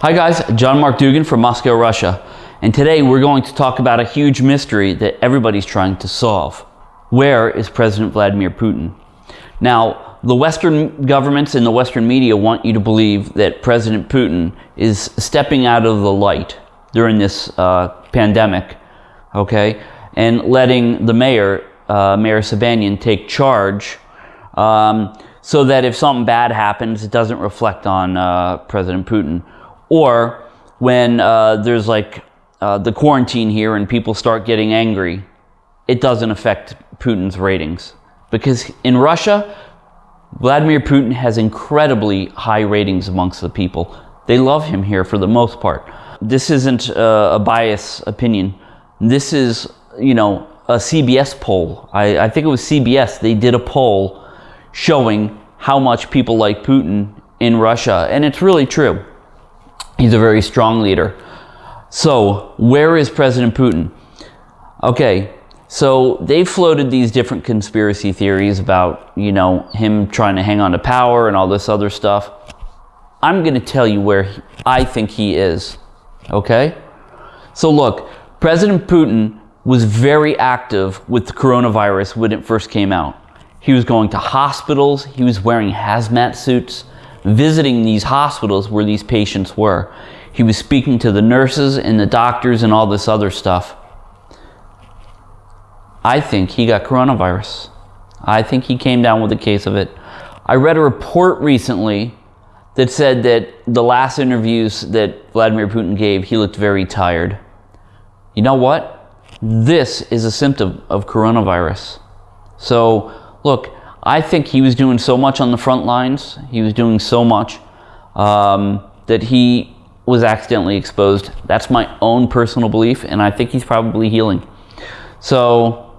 Hi guys, John Mark Dougan from Moscow, Russia. And today we're going to talk about a huge mystery that everybody's trying to solve. Where is President Vladimir Putin? Now, the Western governments and the Western media want you to believe that President Putin is stepping out of the light during this uh, pandemic, okay, and letting the mayor, uh, Mayor Sobyanin, take charge um, so that if something bad happens, it doesn't reflect on uh, President Putin or when uh, there's like uh, the quarantine here and people start getting angry, it doesn't affect Putin's ratings. Because in Russia, Vladimir Putin has incredibly high ratings amongst the people. They love him here for the most part. This isn't uh, a biased opinion. This is, you know, a CBS poll. I, I think it was CBS. They did a poll showing how much people like Putin in Russia. And it's really true. He's a very strong leader. So, where is President Putin? Okay, so they floated these different conspiracy theories about, you know, him trying to hang on to power and all this other stuff. I'm going to tell you where he, I think he is. Okay? So look, President Putin was very active with the coronavirus when it first came out. He was going to hospitals, he was wearing hazmat suits, visiting these hospitals where these patients were. He was speaking to the nurses and the doctors and all this other stuff. I think he got coronavirus. I think he came down with a case of it. I read a report recently that said that the last interviews that Vladimir Putin gave, he looked very tired. You know what? This is a symptom of coronavirus. So, look, I think he was doing so much on the front lines. He was doing so much um, that he was accidentally exposed. That's my own personal belief, and I think he's probably healing. So,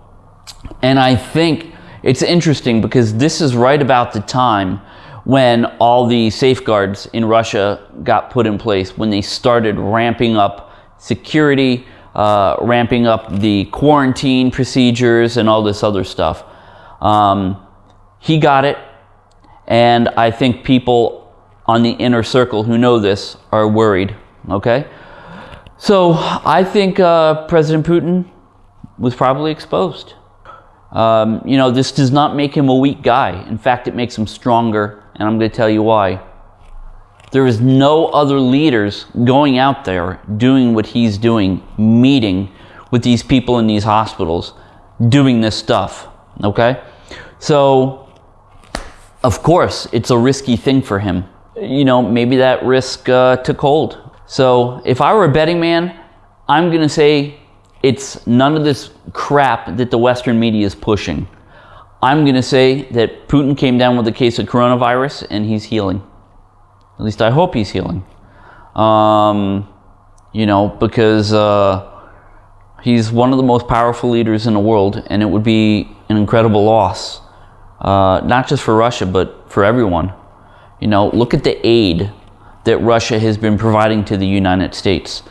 and I think it's interesting because this is right about the time when all the safeguards in Russia got put in place, when they started ramping up security, uh, ramping up the quarantine procedures, and all this other stuff. Um, he got it, and I think people on the inner circle who know this are worried, okay? So I think uh, President Putin was probably exposed. Um, you know, this does not make him a weak guy. In fact, it makes him stronger, and I'm going to tell you why. There is no other leaders going out there doing what he's doing, meeting with these people in these hospitals, doing this stuff, okay? So of course, it's a risky thing for him. You know, maybe that risk uh, took hold. So if I were a betting man, I'm going to say it's none of this crap that the Western media is pushing. I'm going to say that Putin came down with a case of coronavirus and he's healing. At least I hope he's healing. Um, you know, because uh, he's one of the most powerful leaders in the world and it would be an incredible loss uh, not just for Russia, but for everyone. You know, look at the aid that Russia has been providing to the United States.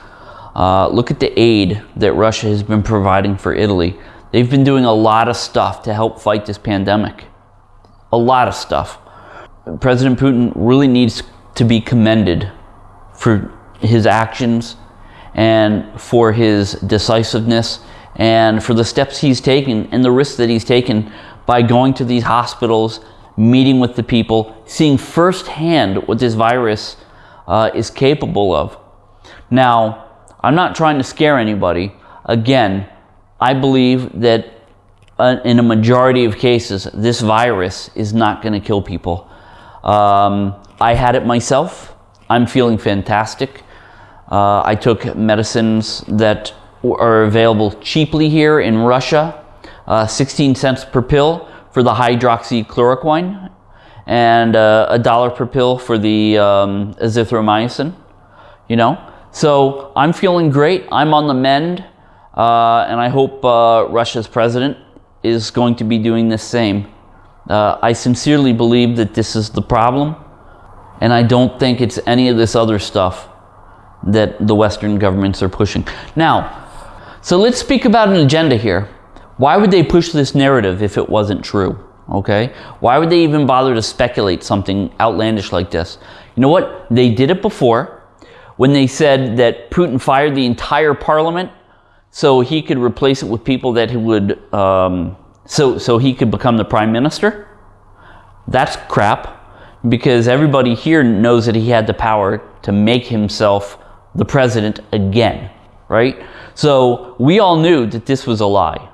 Uh, look at the aid that Russia has been providing for Italy. They've been doing a lot of stuff to help fight this pandemic. A lot of stuff. President Putin really needs to be commended for his actions and for his decisiveness and for the steps he's taken and the risks that he's taken by going to these hospitals, meeting with the people, seeing firsthand what this virus uh, is capable of. Now, I'm not trying to scare anybody. Again, I believe that uh, in a majority of cases, this virus is not going to kill people. Um, I had it myself. I'm feeling fantastic. Uh, I took medicines that are available cheaply here in Russia uh, 16 cents per pill for the hydroxychloroquine and uh, a dollar per pill for the um, azithromycin, you know. So I'm feeling great. I'm on the mend. Uh, and I hope uh, Russia's president is going to be doing the same. Uh, I sincerely believe that this is the problem. And I don't think it's any of this other stuff that the Western governments are pushing. Now, so let's speak about an agenda here. Why would they push this narrative if it wasn't true? Okay? Why would they even bother to speculate something outlandish like this? You know what? They did it before when they said that Putin fired the entire parliament so he could replace it with people that he would, um, so, so he could become the prime minister. That's crap because everybody here knows that he had the power to make himself the president again, right? So we all knew that this was a lie.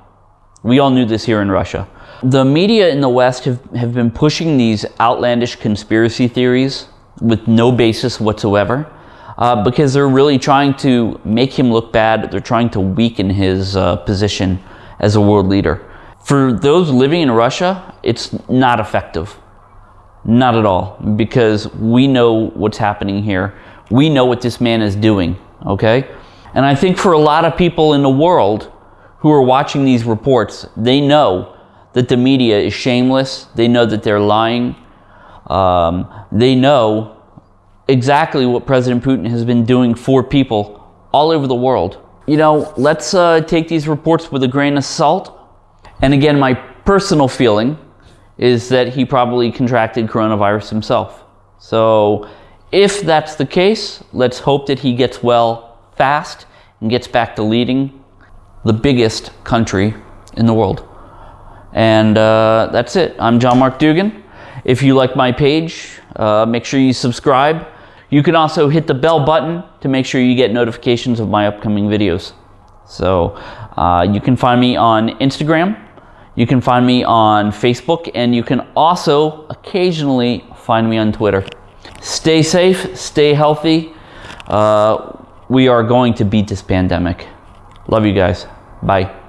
We all knew this here in Russia. The media in the West have, have been pushing these outlandish conspiracy theories with no basis whatsoever uh, because they're really trying to make him look bad. They're trying to weaken his uh, position as a world leader. For those living in Russia, it's not effective. Not at all, because we know what's happening here. We know what this man is doing, okay? And I think for a lot of people in the world who are watching these reports, they know that the media is shameless. They know that they're lying. Um, they know exactly what President Putin has been doing for people all over the world. You know, let's uh, take these reports with a grain of salt. And again, my personal feeling is that he probably contracted coronavirus himself. So if that's the case, let's hope that he gets well fast and gets back to leading the biggest country in the world. And uh, that's it. I'm John Mark Dougan. If you like my page, uh, make sure you subscribe. You can also hit the bell button to make sure you get notifications of my upcoming videos. So uh, you can find me on Instagram, you can find me on Facebook, and you can also occasionally find me on Twitter. Stay safe, stay healthy. Uh, we are going to beat this pandemic. Love you guys. Bye.